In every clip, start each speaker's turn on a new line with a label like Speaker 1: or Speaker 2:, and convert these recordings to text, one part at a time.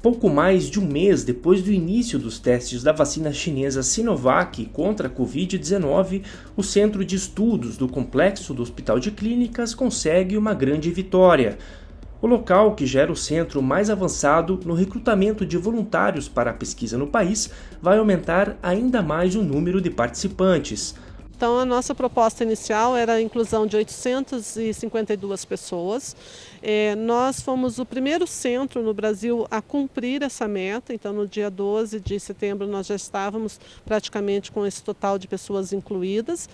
Speaker 1: Pouco mais de um mês depois do início dos testes da vacina chinesa Sinovac contra a Covid-19, o Centro de Estudos do Complexo do Hospital de Clínicas consegue uma grande vitória. O local, que já era o centro mais avançado no recrutamento de voluntários para a pesquisa no país, vai aumentar ainda mais o número de participantes.
Speaker 2: Então, a nossa proposta inicial era a inclusão de 852 pessoas. É, nós fomos o primeiro centro no Brasil a cumprir essa meta, então no dia 12 de setembro nós já estávamos praticamente com esse total de pessoas incluídas.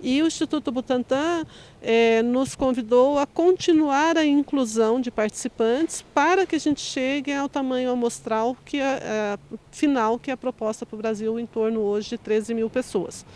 Speaker 2: E o Instituto Butantan é, nos convidou a continuar a inclusão de participantes para que a gente chegue ao tamanho amostral que é, é final, que é a proposta para o Brasil, em torno hoje de 13 mil pessoas.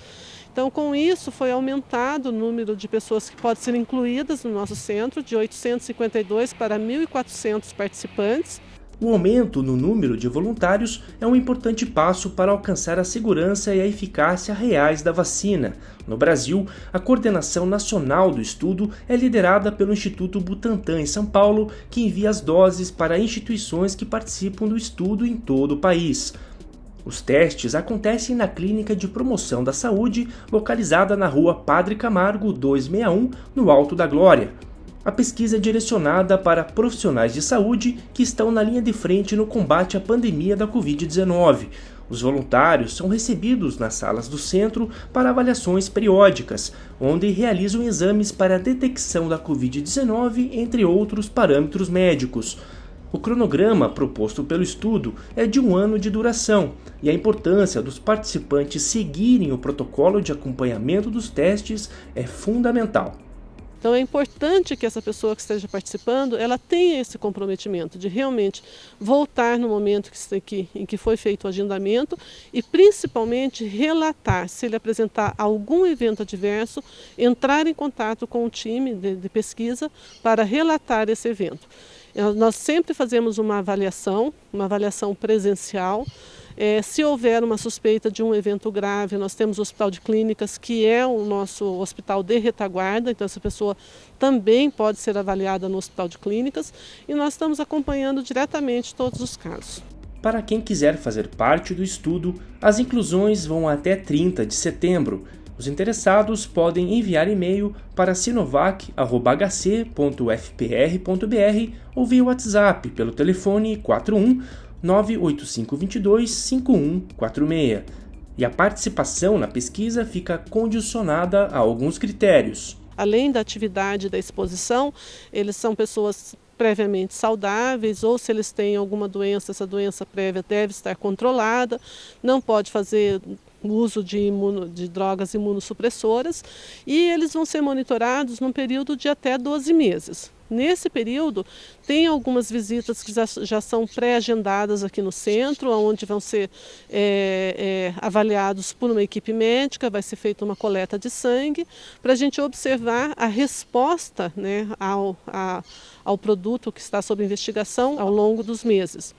Speaker 2: Então, com isso, foi aumentado o número de pessoas que podem ser incluídas no nosso centro, de 852 para 1.400 participantes.
Speaker 1: O aumento no número de voluntários é um importante passo para alcançar a segurança e a eficácia reais da vacina. No Brasil, a coordenação nacional do estudo é liderada pelo Instituto Butantan em São Paulo, que envia as doses para instituições que participam do estudo em todo o país. Os testes acontecem na Clínica de Promoção da Saúde, localizada na rua Padre Camargo 261, no Alto da Glória. A pesquisa é direcionada para profissionais de saúde que estão na linha de frente no combate à pandemia da Covid-19. Os voluntários são recebidos nas salas do centro para avaliações periódicas, onde realizam exames para a detecção da Covid-19, entre outros parâmetros médicos. O cronograma proposto pelo estudo é de um ano de duração e a importância dos participantes seguirem o protocolo de acompanhamento dos testes é fundamental.
Speaker 2: Então é importante que essa pessoa que esteja participando, ela tenha esse comprometimento de realmente voltar no momento que, em que foi feito o agendamento e principalmente relatar, se ele apresentar algum evento adverso, entrar em contato com o time de, de pesquisa para relatar esse evento. Nós sempre fazemos uma avaliação, uma avaliação presencial. É, se houver uma suspeita de um evento grave, nós temos o Hospital de Clínicas, que é o nosso hospital de retaguarda, então essa pessoa também pode ser avaliada no Hospital de Clínicas e nós estamos acompanhando diretamente todos os casos.
Speaker 1: Para quem quiser fazer parte do estudo, as inclusões vão até 30 de setembro os interessados podem enviar e-mail para sinovac.hc.fpr.br ou via WhatsApp pelo telefone 41 98522 5146. E a participação na pesquisa fica condicionada a alguns critérios.
Speaker 2: Além da atividade da exposição, eles são pessoas previamente saudáveis ou se eles têm alguma doença, essa doença prévia deve estar controlada, não pode fazer uso de, imuno, de drogas imunossupressoras e eles vão ser monitorados num período de até 12 meses. Nesse período, tem algumas visitas que já, já são pré-agendadas aqui no centro, onde vão ser é, é, avaliados por uma equipe médica, vai ser feita uma coleta de sangue, para a gente observar a resposta né, ao, a, ao produto que está sob investigação ao longo dos meses.